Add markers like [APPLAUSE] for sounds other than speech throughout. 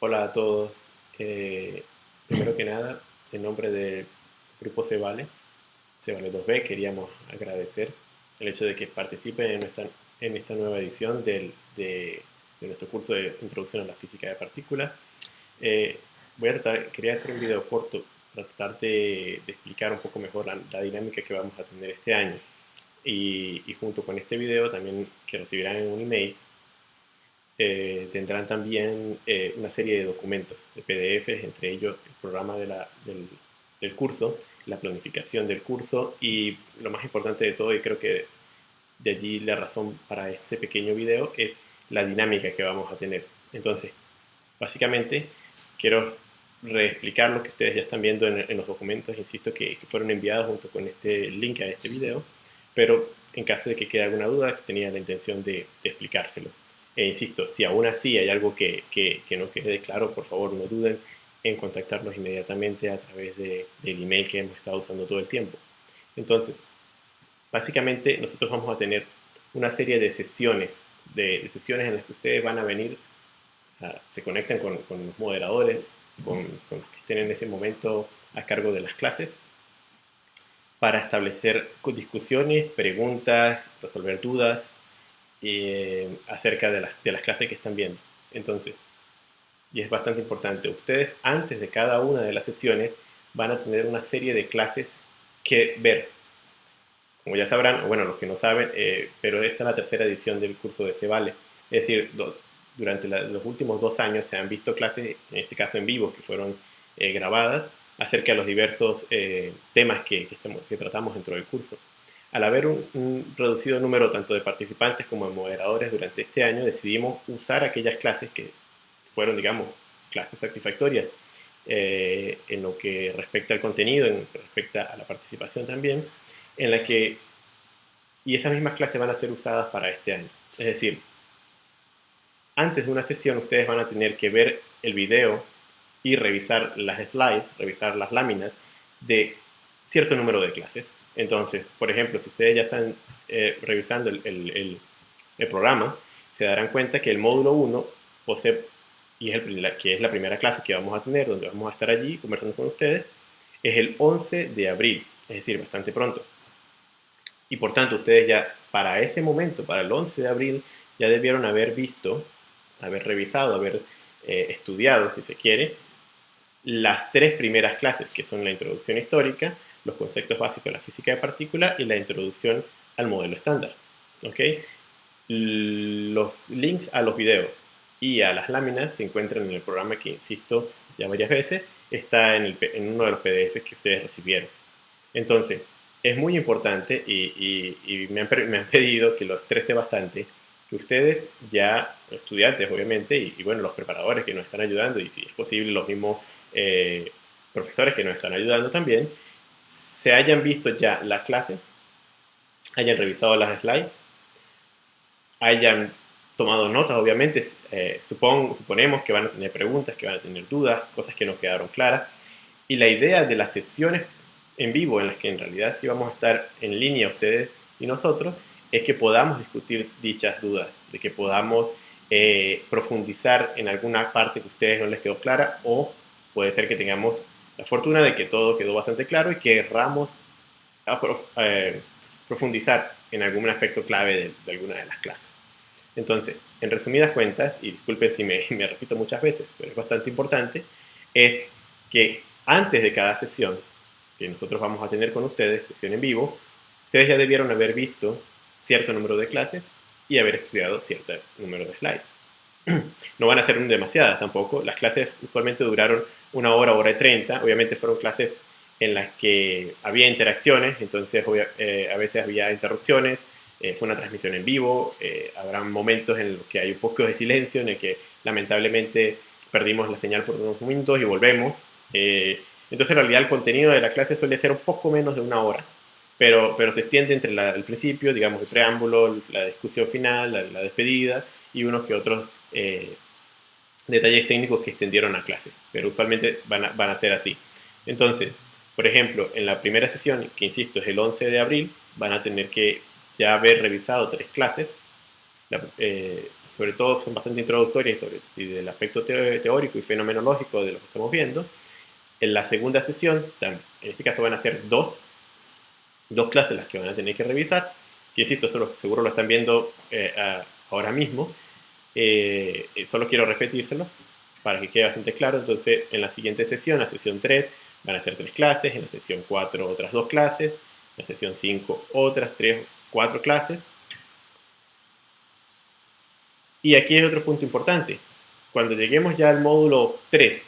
Hola a todos. Eh, primero que nada, en nombre del grupo Cevale, Cevale 2B, queríamos agradecer el hecho de que participen en en esta nueva edición del, de, nuestro curso de Introducción a la Física de Partículas. Eh, voy a tratar, quería hacer un video corto para tratar de, explicar un poco mejor la, dinámica que vamos a tener este año. Y, y junto con este video también que recibirán en un email, eh, tendrán también eh, una serie de documentos, de PDFs, entre ellos el programa de la, del, del, curso, la planificación del curso y lo más importante de todo, y creo que de allí la razón para este pequeño video, es la dinámica que vamos a tener. Entonces, básicamente, quiero reexplicar lo que ustedes ya están viendo en, los documentos, insisto, que, fueron enviados junto con este link a este video, pero en caso de que quede alguna duda, tenía la intención de, de explicárselo. E insisto, si aún así hay algo que, que, no quede claro, por favor no duden en contactarnos inmediatamente a través de, del email que hemos estado usando todo el tiempo. Entonces, básicamente nosotros vamos a tener una serie de sesiones, de, sesiones en las que ustedes van a venir, se conectan con, con, los moderadores, con, con los que estén en ese momento a cargo de las clases, para establecer discusiones, preguntas, resolver dudas, eh, acerca de las, de las clases que están viendo. Entonces, y es bastante importante, ustedes antes de cada una de las sesiones van a tener una serie de clases que ver. Como ya sabrán, o bueno, los que no saben, eh, pero esta es la tercera edición del curso de Cevale. Es decir, durante los últimos dos años se han visto clases, en este caso en vivo, que fueron eh, grabadas, acerca de los diversos temas que, que tratamos dentro del curso. Al haber un, reducido número tanto de participantes como de moderadores durante este año, decidimos usar aquellas clases que fueron, digamos, clases satisfactorias eh, en lo que respecta al contenido, en lo que respecta a la participación también, en la que, y esas mismas clases van a ser usadas para este año. Es decir, antes de una sesión ustedes van a tener que ver el video y revisar las slides, revisar las láminas de cierto número de clases. Entonces, por ejemplo, si ustedes ya están eh, revisando el, programa, se darán cuenta que el módulo 1 posee, y es el, que es la primera clase que vamos a tener, donde vamos a estar allí conversando con ustedes, es el 11 de abril, es decir, bastante pronto. Y por tanto, ustedes ya para ese momento, para el 11 de abril, ya debieron haber visto, haber revisado, haber eh, estudiado, si se quiere, las tres primeras clases, que son la introducción histórica, los conceptos básicos de la física de partículas y la introducción al modelo estándar. ¿okay? Los links a los videos y a las láminas se encuentran en el programa que, insisto ya varias veces, está en, uno de los PDFs que ustedes recibieron. Entonces, es muy importante y, me, han, pedido que lo estrese bastante, que ustedes ya, estudiantes obviamente, y, bueno, los preparadores que nos están ayudando, y si es posible los mismos eh, profesores que nos están ayudando también, se hayan visto ya la clase, hayan revisado las slides, hayan tomado notas, obviamente, eh, suponemos que van a tener preguntas, que van a tener dudas, cosas que no quedaron claras. Y la idea de las sesiones en vivo, en las que en realidad sí vamos a estar en línea ustedes y nosotros, es que podamos discutir dichas dudas, de que podamos eh, profundizar en alguna parte que a ustedes no les quedó clara o puede ser que tengamos la fortuna de que todo quedó bastante claro y que querramos eh, profundizar en algún aspecto clave de, alguna de las clases. Entonces, en resumidas cuentas, y disculpen si me, [LAUGHS] me repito muchas veces, pero es bastante importante, es que antes de cada sesión que nosotros vamos a tener con ustedes, sesión en vivo, ustedes ya debieron haber visto cierto número de clases y haber estudiado cierto número de slides. [CLEARS THROAT] No van a ser demasiadas tampoco, las clases usualmente duraron una hora, hora y treinta. Obviamente fueron clases en las que había interacciones, entonces eh, a veces había interrupciones, eh, fue una transmisión en vivo, eh, habrá momentos en los que hay un poco de silencio, en el que lamentablemente perdimos la señal por unos minutos y volvemos. entonces en realidad el contenido de la clase suele ser un poco menos de una hora, pero, pero se extiende entre el principio, digamos el preámbulo, la discusión final, la, la despedida y unos que otros detalles técnicos que extendieron a clase, pero usualmente van a, van a ser así. Entonces, por ejemplo, en la primera sesión, que insisto es el 11 de abril, van a tener que ya haber revisado tres clases. Eh, sobre todo son bastante introductorias sobre, y del aspecto teórico y fenomenológico de lo que estamos viendo. En la segunda sesión, en este caso van a ser dos, dos clases las que van a tener que revisar, que insisto, seguro lo están viendo eh, ahora mismo, eh, solo quiero repetírselo para que quede bastante claro. Entonces, en la siguiente sesión, la sesión 3, van a ser tres clases, en la sesión 4 otras dos clases, en la sesión 5 otras tres, cuatro clases. Y aquí hay otro punto importante. Cuando lleguemos ya al módulo 3,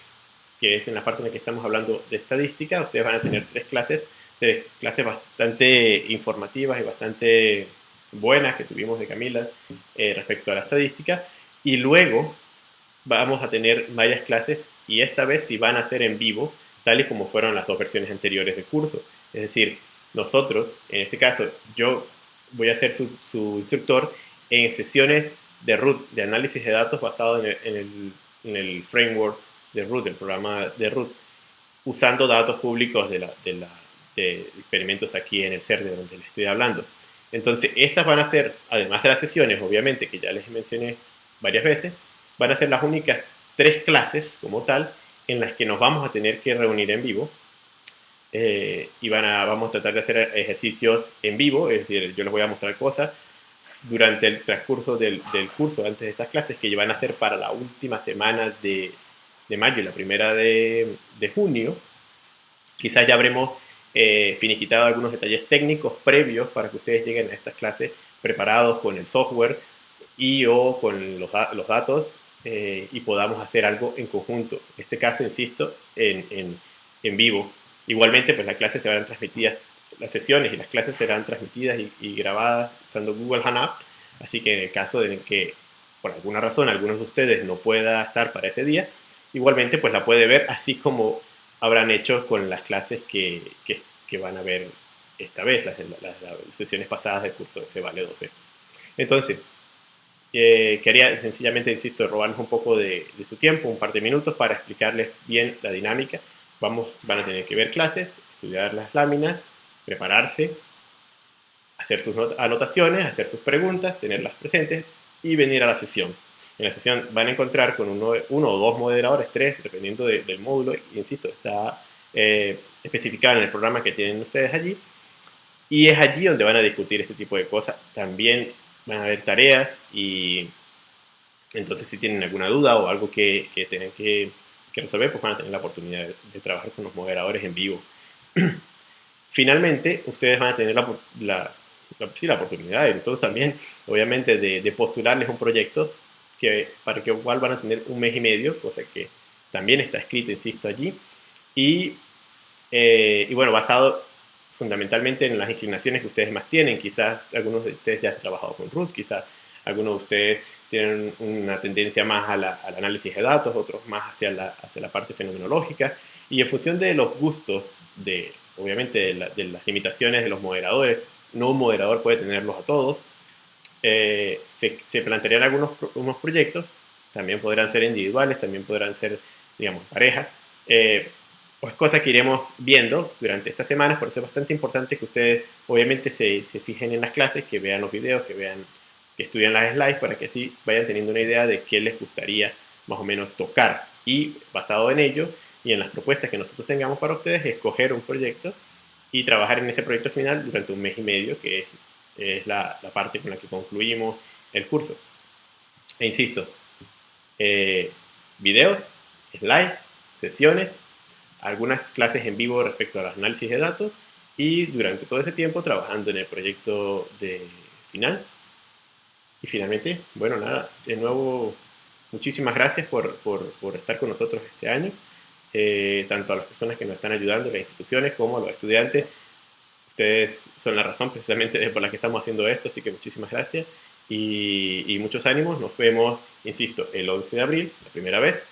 que es en la parte en la que estamos hablando de estadística, ustedes van a tener tres clases, tres clases bastante informativas y bastante buenas que tuvimos de Camila eh, respecto a la estadística. Y luego vamos a tener varias clases y esta vez si van a ser en vivo, tal y como fueron las dos versiones anteriores del curso. Es decir, nosotros, en este caso, yo voy a ser su, instructor en sesiones de root, de análisis de datos basado en el, framework de root, del programa de root, usando datos públicos de, la, de, experimentos aquí en el CERN de donde les estoy hablando. Entonces, estas van a ser, además de las sesiones, obviamente, que ya les mencioné varias veces, van a ser las únicas tres clases como tal en las que nos vamos a tener que reunir en vivo eh, y van a, vamos a tratar de hacer ejercicios en vivo, es decir, yo les voy a mostrar cosas durante el transcurso del, curso, antes de estas clases, que van a ser para la última semana de, mayo y la primera de, de, junio. Quizás ya habremos eh, finiquitado algunos detalles técnicos previos para que ustedes lleguen a estas clases preparados con el software y o con los, los datos eh, y podamos hacer algo en conjunto. En este caso, insisto, en, en, en, vivo. Igualmente, pues las clases serán transmitidas, las sesiones y las clases serán transmitidas y, grabadas usando Google Hangout. Así que en el caso de que por alguna razón algunos de ustedes no pueda estar para ese día, igualmente pues la puede ver así como habrán hecho con las clases que, que, van a ver esta vez, las, sesiones pasadas del curso de Vale 12. Entonces, eh, quería sencillamente, insisto, robarles un poco de, su tiempo, un par de minutos para explicarles bien la dinámica. Vamos, van a tener que ver clases, estudiar las láminas, prepararse, hacer sus anotaciones, hacer sus preguntas, tenerlas presentes y venir a la sesión. En la sesión van a encontrar con uno, uno o dos moderadores, tres, dependiendo del módulo, insisto, está eh, especificado en el programa que tienen ustedes allí. Y es allí donde van a discutir este tipo de cosas. También van a haber tareas y entonces si tienen alguna duda o algo que, que tienen que, resolver, pues van a tener la oportunidad de, trabajar con los moderadores en vivo. [CLEARS THROAT] Finalmente, ustedes van a tener la, la, la, oportunidad, y nosotros también, obviamente, de, postularles un proyecto que, para que igual van a tener un mes y medio, cosa que también está escrito, insisto, allí. Y, eh, y bueno, basado fundamentalmente en las inclinaciones que ustedes más tienen. Quizás algunos de ustedes ya han trabajado con Ruth, quizás algunos de ustedes tienen una tendencia más al análisis de datos, otros más hacia la, hacia la parte fenomenológica. Y en función de los gustos, de, obviamente de, las limitaciones de los moderadores, no un moderador puede tenerlos a todos, eh, se, plantearían algunos unos proyectos, también podrán ser individuales, también podrán ser, digamos, parejas, eh, pues cosas que iremos viendo durante estas semanas, por eso es bastante importante que ustedes obviamente se, se, fijen en las clases, que vean los videos, que vean, que estudien las slides para que así vayan teniendo una idea de qué les gustaría más o menos tocar. Y basado en ello y en las propuestas que nosotros tengamos para ustedes, escoger un proyecto y trabajar en ese proyecto final durante un mes y medio, que es, es la, la, parte con la que concluimos el curso. E insisto, eh, videos, slides, sesiones algunas clases en vivo respecto al análisis de datos y durante todo ese tiempo trabajando en el proyecto de final. Y finalmente, bueno, nada, de nuevo, muchísimas gracias por, por, por estar con nosotros este año, eh, tanto a las personas que nos están ayudando, las instituciones, como a los estudiantes. Ustedes son la razón precisamente por la que estamos haciendo esto, así que muchísimas gracias y, muchos ánimos. Nos vemos, insisto, el 11 de abril, la primera vez,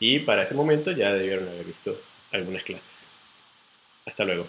y para ese momento ya debieron haber visto algunas clases. Hasta luego.